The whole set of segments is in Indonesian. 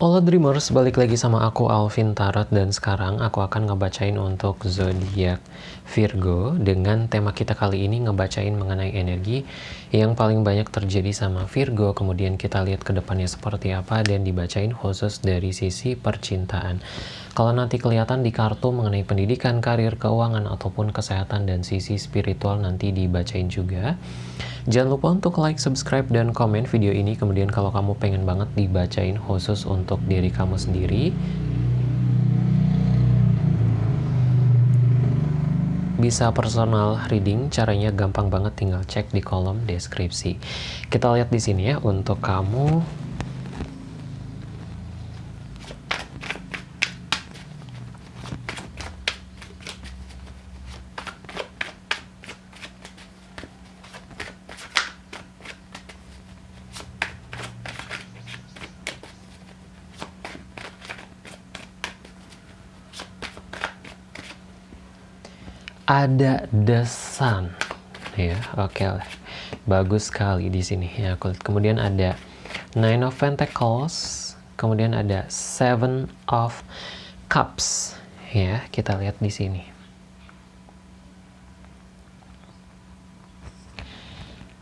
Halo Dreamers, balik lagi sama aku Alvin Tarot dan sekarang aku akan ngebacain untuk zodiak Virgo dengan tema kita kali ini ngebacain mengenai energi yang paling banyak terjadi sama Virgo kemudian kita lihat ke depannya seperti apa dan dibacain khusus dari sisi percintaan. Kalau nanti kelihatan di kartu mengenai pendidikan, karir, keuangan ataupun kesehatan dan sisi spiritual nanti dibacain juga. Jangan lupa untuk like, subscribe, dan komen video ini. Kemudian kalau kamu pengen banget dibacain khusus untuk diri kamu sendiri, bisa personal reading. Caranya gampang banget, tinggal cek di kolom deskripsi. Kita lihat di sini ya untuk kamu ada the sun ya oke okay. bagus sekali di sini ya kulit. Kemudian ada nine of pentacles. Kemudian ada seven of cups. Ya kita lihat di sini.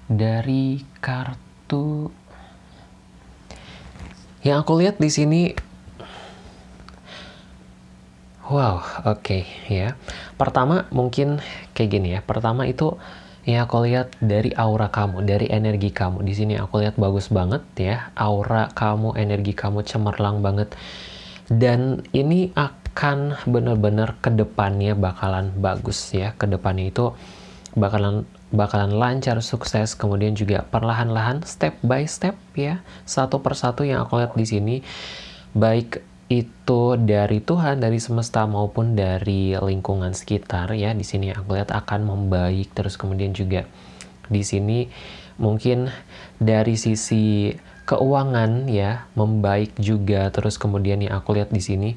Dari kartu. Yang aku lihat di sini Wow, oke okay, ya. Pertama mungkin kayak gini ya. Pertama itu ya aku lihat dari aura kamu, dari energi kamu. Di sini aku lihat bagus banget ya. Aura kamu, energi kamu cemerlang banget. Dan ini akan benar-benar ke depannya bakalan bagus ya. Ke depannya itu bakalan bakalan lancar, sukses, kemudian juga perlahan-lahan, step by step ya, satu persatu yang aku lihat di sini, baik itu dari Tuhan, dari semesta maupun dari lingkungan sekitar ya. Di sini aku lihat akan membaik. Terus kemudian juga di sini mungkin dari sisi keuangan ya membaik juga. Terus kemudian yang aku lihat di sini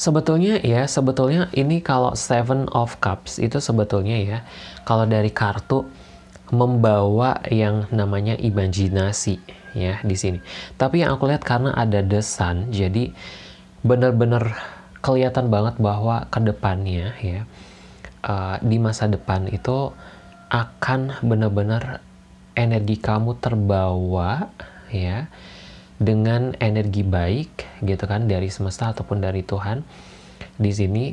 sebetulnya ya sebetulnya ini kalau Seven of Cups itu sebetulnya ya kalau dari kartu membawa yang namanya imajinasi ya di sini. Tapi yang aku lihat karena ada the sun, jadi benar-benar kelihatan banget bahwa ke depannya ya uh, di masa depan itu akan benar-benar energi kamu terbawa ya dengan energi baik gitu kan dari semesta ataupun dari Tuhan di sini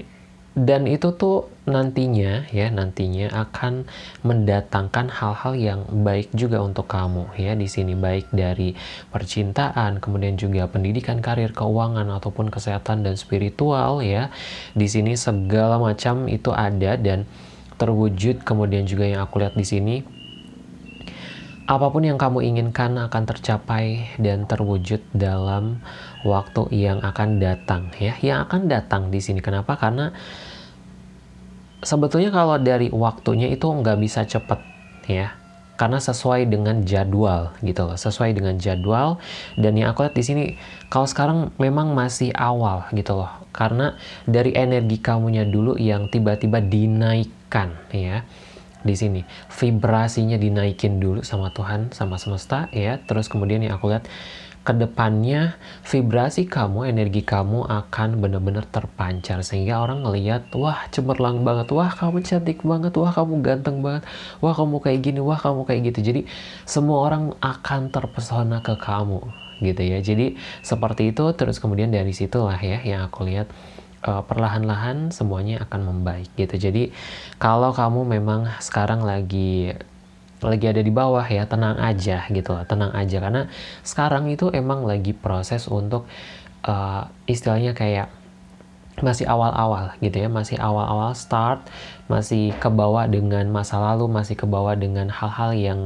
dan itu tuh nantinya ya nantinya akan mendatangkan hal-hal yang baik juga untuk kamu ya. Di sini baik dari percintaan kemudian juga pendidikan karir keuangan ataupun kesehatan dan spiritual ya. Di sini segala macam itu ada dan terwujud. Kemudian juga yang aku lihat di sini apa pun yang kamu inginkan akan tercapai dan terwujud dalam waktu yang akan datang ya. Yang akan datang di sini. Kenapa? Karena sebetulnya kalau dari waktunya itu nggak bisa cepet ya. Karena sesuai dengan jadwal gitu loh sesuai dengan jadwal. Dan yang aku lihat di sini kalau sekarang memang masih awal gitu loh. Karena dari energi kamunya dulu yang tiba-tiba dinaikkan ya di sini. Vibrasinya dinaikin dulu sama Tuhan sama semesta ya. Terus kemudian yang aku lihat ke depannya vibrasi kamu, energi kamu akan benar-benar terpancar sehingga orang ngelihat, wah cemerlang banget, wah kamu cantik banget, wah kamu ganteng banget, wah kamu kayak gini, wah kamu kayak gitu. Jadi semua orang akan terpesona ke kamu gitu ya. Jadi seperti itu terus kemudian dari situlah ya yang aku lihat uh, perlahan-lahan semuanya akan membaik gitu. Jadi kalau kamu memang sekarang lagi lagi ada di bawah ya tenang aja gitu lah tenang aja. Karena sekarang itu emang lagi proses untuk uh, istilahnya kayak masih awal-awal gitu ya masih awal-awal start masih kebawa dengan masa lalu masih kebawa dengan hal-hal yang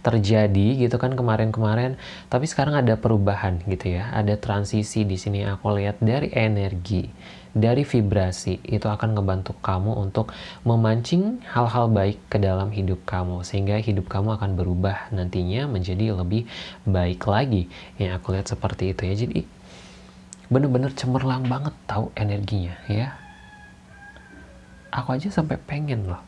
terjadi gitu kan kemarin-kemarin. Tapi sekarang ada perubahan gitu ya ada transisi di sini. Aku lihat dari energi dari vibrasi itu akan ngebantu kamu untuk memancing hal-hal baik ke dalam hidup kamu sehingga hidup kamu akan berubah nantinya menjadi lebih baik lagi. Yang aku lihat seperti itu ya. Jadi bener-bener cemerlang banget tahu energinya ya. Aku aja sampai pengen loh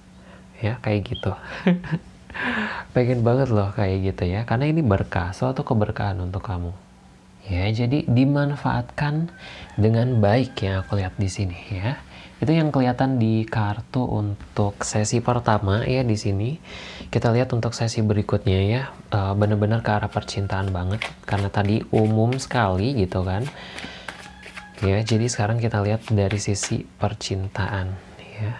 ya kayak gitu. Pengen banget loh kayak gitu ya. Karena ini berkah suatu keberkahan untuk kamu. Ya jadi dimanfaatkan dengan baik ya aku lihat di sini ya. Itu yang kelihatan di kartu untuk sesi pertama ya di sini. Kita lihat untuk sesi berikutnya ya. Uh, benar-benar ke arah percintaan banget karena tadi umum sekali gitu kan ya jadi sekarang kita lihat dari sisi percintaan ya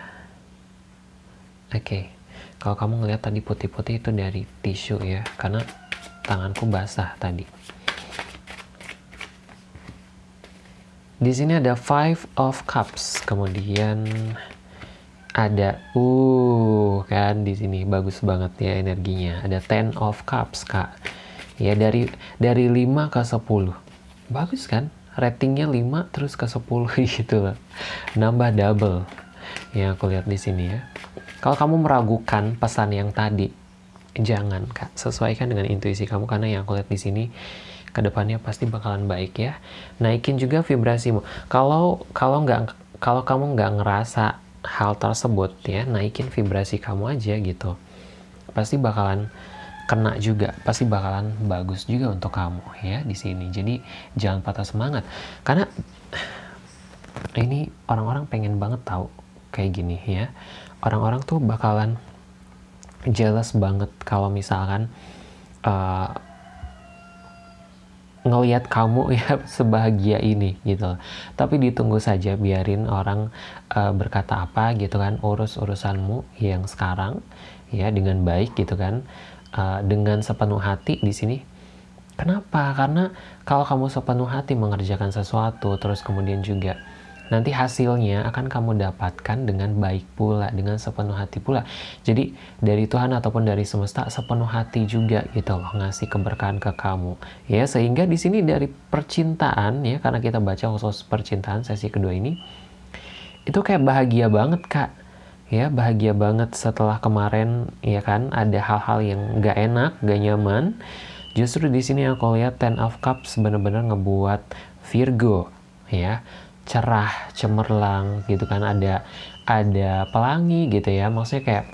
oke okay. kalau kamu ngelihat tadi putih-putih itu dari tisu ya karena tanganku basah tadi Di sini ada Five of Cups, kemudian ada uh kan di sini bagus banget ya energinya. Ada Ten of Cups, Kak. Ya dari dari 5 ke 10. Bagus kan? Ratingnya 5 terus ke 10 gitu loh. Nambah double. Ya aku lihat di sini ya. Kalau kamu meragukan pesan yang tadi, jangan Kak. Sesuaikan dengan intuisi kamu karena yang aku lihat di sini ke depannya pasti bakalan baik ya naikin juga vibrasimu kalau kalau nggak kalau kamu nggak ngerasa hal tersebut ya naikin vibrasi kamu aja gitu pasti bakalan kena juga pasti bakalan bagus juga untuk kamu ya di sini. Jadi jangan patah semangat. Karena ini orang-orang pengen banget tahu kayak gini ya. Orang-orang tuh bakalan jealous banget kalau misalkan uh, ngelihat kamu ya sebahagia ini gitu. Tapi ditunggu saja biarin orang uh, berkata apa gitu kan urus urusanmu yang sekarang ya dengan baik gitu kan uh, dengan sepenuh hati di sini kenapa karena kalau kamu sepenuh hati mengerjakan sesuatu terus kemudian juga nanti hasilnya akan kamu dapatkan dengan baik pula, dengan sepenuh hati pula. Jadi dari Tuhan ataupun dari semesta sepenuh hati juga gitu loh ngasih keberkahan ke kamu. Ya, sehingga di sini dari percintaan ya karena kita baca khusus percintaan sesi kedua ini itu kayak bahagia banget, Kak. Ya, bahagia banget setelah kemarin ya kan ada hal-hal yang gak enak, gak nyaman. Justru di sini aku lihat Ten of Cups benar-benar ngebuat Virgo ya cerah, cemerlang gitu kan ada ada pelangi gitu ya. Maksudnya kayak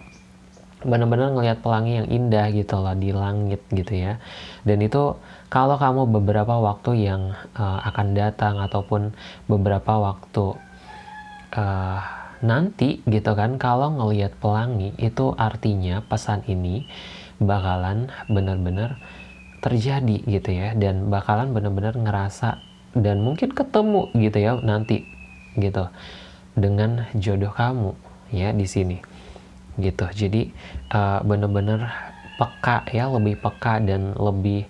benar-benar ngelihat pelangi yang indah gitu loh di langit gitu ya. Dan itu kalau kamu beberapa waktu yang uh, akan datang ataupun beberapa waktu uh, nanti gitu kan kalau ngelihat pelangi itu artinya pesan ini bakalan benar-benar terjadi gitu ya dan bakalan benar-benar ngerasa dan mungkin ketemu gitu ya nanti gitu dengan jodoh kamu ya di sini gitu. Jadi uh, bener-bener peka ya lebih peka dan lebih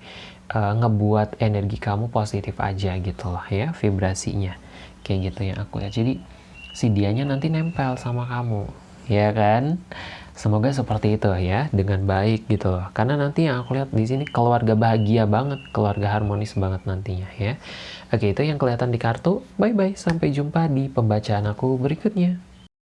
uh, ngebuat energi kamu positif aja gitu loh ya vibrasinya. Kayak gitu yang aku lihat jadi si dianya nanti nempel sama kamu ya kan Semoga seperti itu ya, dengan baik gitu loh. Karena nanti yang aku lihat di sini keluarga bahagia banget, keluarga harmonis banget nantinya ya. Oke, itu yang kelihatan di kartu. Bye-bye, sampai jumpa di pembacaan aku berikutnya.